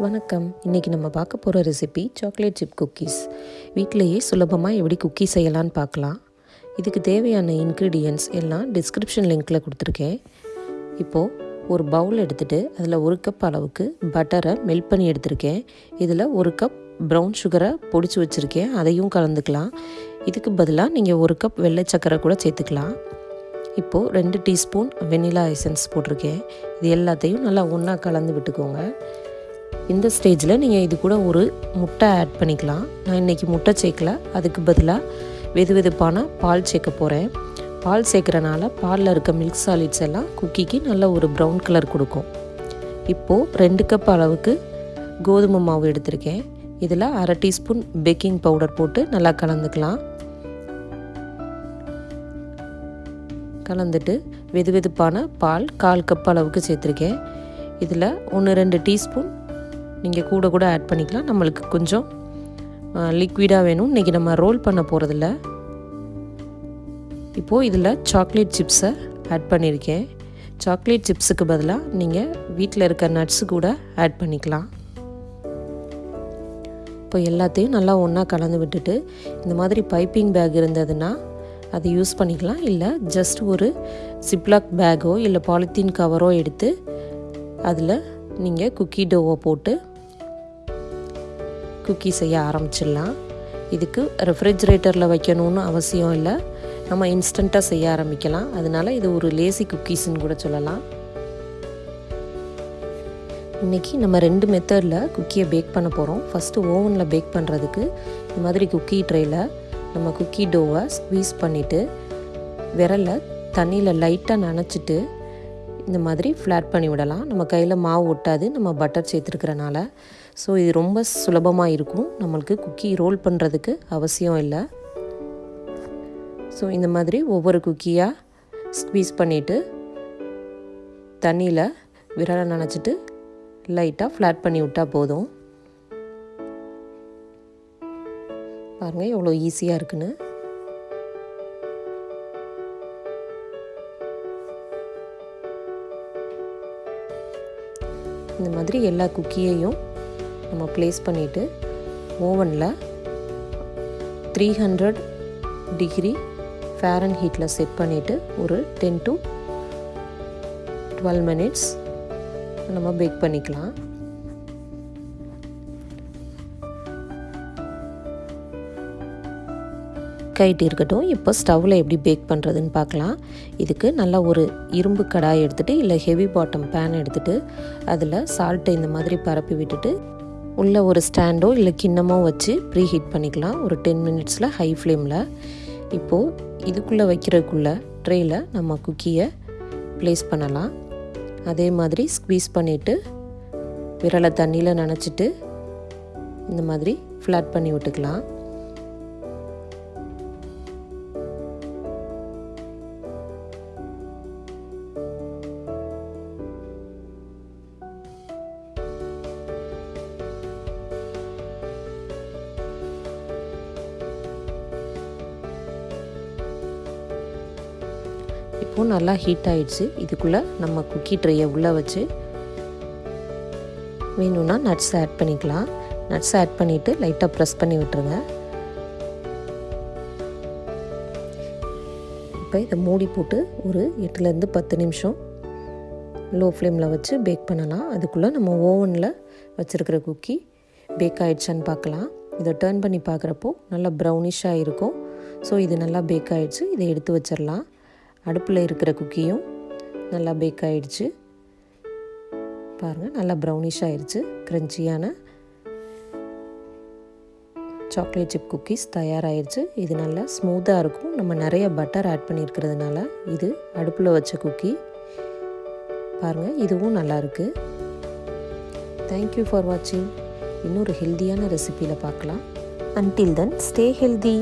வணக்கம். இன்றைக்கி நம்ம பார்க்க போகிற ரெசிபி சாக்லேட் சிப் குக்கீஸ் வீட்டிலையே சுலபமாக எப்படி குக்கீஸ் செய்யலான்னு பார்க்கலாம். இதுக்கு தேவையான இன்க்ரீடியன்ட்ஸ் எல்லாம் டிஸ்கிரிப்ஷன் லிங்க்கில் கொடுத்துருக்கேன். இப்போது ஒரு பவுல் எடுத்துகிட்டு அதில் ஒரு கப் அளவுக்கு பட்டரை மெல்ட் பண்ணி எடுத்திருக்கேன். இதில் ஒரு கப் ப்ரௌன் சுகரை பொடிச்சு வச்சுருக்கேன். அதையும் கலந்துக்கலாம். இதுக்கு பதிலாக நீங்கள் ஒரு கப் வெள்ளை சக்கரை கூட சேர்த்துக்கலாம். இப்போது ரெண்டு டீஸ்பூன் வெனிலா எசன்ஸ் போட்டிருக்கேன். இது எல்லாத்தையும் நல்லா ஒன்றா கலந்து விட்டுக்கோங்க. இந்த ஸ்டேஜில் நீங்கள் இது கூட ஒரு முட்டை ஆட் பண்ணிக்கலாம். நான் இன்றைக்கி முட்டை சேர்க்கல. அதுக்கு பதிலாக வெது வெதுப்பான பால் சேர்க்க போகிறேன் பால் சேர்க்குறனால பாலில் இருக்க மில்க் சாலிட்ஸ் எல்லாம் குக்கிக்கு நல்ல ஒரு ப்ரௌன் கலர் கொடுக்கும். இப்போது ரெண்டு கப் அளவுக்கு கோதுமை மாவு எடுத்திருக்கேன். இதில் அரை டீஸ்பூன் பேக்கிங் பவுடர் போட்டு நல்லா கலந்துக்கலாம். கலந்துட்டு வெது வெதுப்பான பால் கால் கப் அளவுக்கு சேர்த்துருக்கேன். இதில் ஒன்று ரெண்டு டீஸ்பூன் நீங்கள் கூட கூட ஆட் பண்ணிக்கலாம். நம்மளுக்கு கொஞ்சம் லிக்விடாக வேணும். இன்றைக்கி நம்ம ரோல் பண்ண போகிறதில்ல இப்போது இதில் சாக்லேட் சிப்ஸை ஆட் பண்ணியிருக்கேன் சாக்லேட் சிப்ஸுக்கு பதிலாக நீங்கள் வீட்டில் இருக்க நட்ஸு கூட ஆட் பண்ணிக்கலாம். இப்போ எல்லாத்தையும் நல்லா ஒன்றா கலந்து விட்டுட்டு இந்த மாதிரி பைப்பிங் பேக் இருந்ததுன்னா அதை யூஸ் பண்ணிக்கலாம். இல்லை ஜஸ்ட் ஒரு சிப்லாக் பேக்கோ இல்லை பாலித்தீன் கவரோ எடுத்து அதில் நீங்கள் குக்கி டோவை போட்டு குக்கி செய்ய ஆரம்பிச்சிடலாம். இதுக்கு ரெஃப்ரிஜரேட்டரில் வைக்கணும்னு அவசியம் இல்லை. நம்ம இன்ஸ்டண்ட்டாக செய்ய ஆரம்பிக்கலாம். அதனால் இது ஒரு லேசி குக்கீஸ்ன்னு கூட சொல்லலாம். இன்றைக்கி நம்ம ரெண்டு மெத்தடில் குக்கியை பேக் பண்ண போகிறோம் ஃபஸ்ட்டு ஓவனில் பேக் பண்ணுறதுக்கு இந்த மாதிரி குக்கி ட்ரேயில் நம்ம குக்கி டோவை ஸ்க்வீஸ் பண்ணிவிட்டு விரலை தண்ணியில் லைட்டாக நனைச்சிட்டு இந்த மாதிரி ஃப்ளாட் பண்ணி விடலாம். நம்ம கையில் மாவு ஒட்டாது. நம்ம பட்டர் சேர்த்துருக்கிறனால ஸோ இது ரொம்ப சுலபமாக இருக்கும். நம்மளுக்கு குக்கி ரோல் பண்ணுறதுக்கு அவசியம் இல்லை. ஸோ இந்த மாதிரி ஒவ்வொரு குக்கியாக ஸ்க்வீஸ் பண்ணிவிட்டு தண்ணியில் விரலை நனைச்சிட்டு லைட்டாக ஃப்ளாட் பண்ணி விட்டால் போதும். பாருங்கள் எவ்வளோ ஈஸியாக இருக்குன்னு. இந்த மாதிரி எல்லா குக்கியையும் நம்ம ப்ளேஸ் பண்ணிவிட்டு ஓவனில் த்ரீ ஹண்ட்ரட் டிகிரி ஃபேரன் ஹீட்டில் செட் பண்ணிவிட்டு ஒரு டென் டு டுவெல் மினிட்ஸ் நம்ம பேக் பண்ணிக்கலாம். கைட்டு இருக்கட்டும் இப்போ ஸ்டவ்வில் எப்படி பேக் பண்ணுறதுன்னு பார்க்கலாம். இதுக்கு நல்லா ஒரு இரும்பு கடாய் எடுத்துகிட்டு இல்லை ஹெவி பாட்டம் பேன் எடுத்துகிட்டு அதில் சால்ட்டு இந்த மாதிரி பரப்பி விட்டுட்டு உள்ளே ஒரு ஸ்டாண்டோ இல்லை கிண்ணமோ வச்சு ப்ரீ ஹீட் பண்ணிக்கலாம். ஒரு டென் மினிட்ஸில் ஹை ஃப்ளேமில். இப்போது இதுக்குள்ளே வைக்கிறதுக்குள்ளே ட்ரேயில் நம்ம குக்கியை ப்ளேஸ் பண்ணலாம். அதே மாதிரி ஸ்க்வீஸ் பண்ணிவிட்டு விரலை தண்ணியில் நனைச்சிட்டு இந்த மாதிரி ஃப்ளாட் பண்ணி விட்டுக்கலாம். இப்போது நல்லா ஹீட் ஆகிடுச்சு இதுக்குள்ளே நம்ம குக்கி ட்ரையை உள்ளே வச்சு வேணும்னா நட்ஸ் ஆட் பண்ணிக்கலாம். நட்ஸ் ஆட் பண்ணிவிட்டு லைட்டாக ப்ரெஸ் பண்ணி விட்டுருங்க. இப்போ இதை மூடி போட்டு ஒரு எட்டுலேருந்து பத்து நிமிஷம் லோ ஃப்ளேமில் வச்சு பேக் பண்ணலாம். அதுக்குள்ளே நம்ம ஓவனில் வச்சுருக்கிற குக்கி பேக் ஆகிடுச்சான்னு பார்க்கலாம். இதை டேர்ன் பண்ணி பார்க்குறப்போ நல்லா ப்ரௌனிஷாக இருக்கும். ஸோ இது நல்லா பேக் ஆகிடுச்சு இதை எடுத்து வச்சிடலாம். அடுப்பில் இருக்கிற குக்கியும் நல்லா பேக் ஆகிடுச்சு பாருங்கள் நல்லா ப்ரௌனிஷ் ஆயிடுச்சு க்ரன்ச்சியான சாக்லேட் சிப் குக்கீஸ் தயாராகிடுச்சு இது நல்லா ஸ்மூத்தாக இருக்கும். நம்ம நிறைய பட்டர் ஆட் பண்ணியிருக்கிறதுனால இது அடுப்பில் வச்ச குக்கி பாருங்கள் இதுவும் நல்லாயிருக்கு தேங்க்யூ ஃபார் வாட்சிங் இன்னொரு ஹெல்த்தியான ரெசிப்பியில் பார்க்கலாம். Until then stay healthy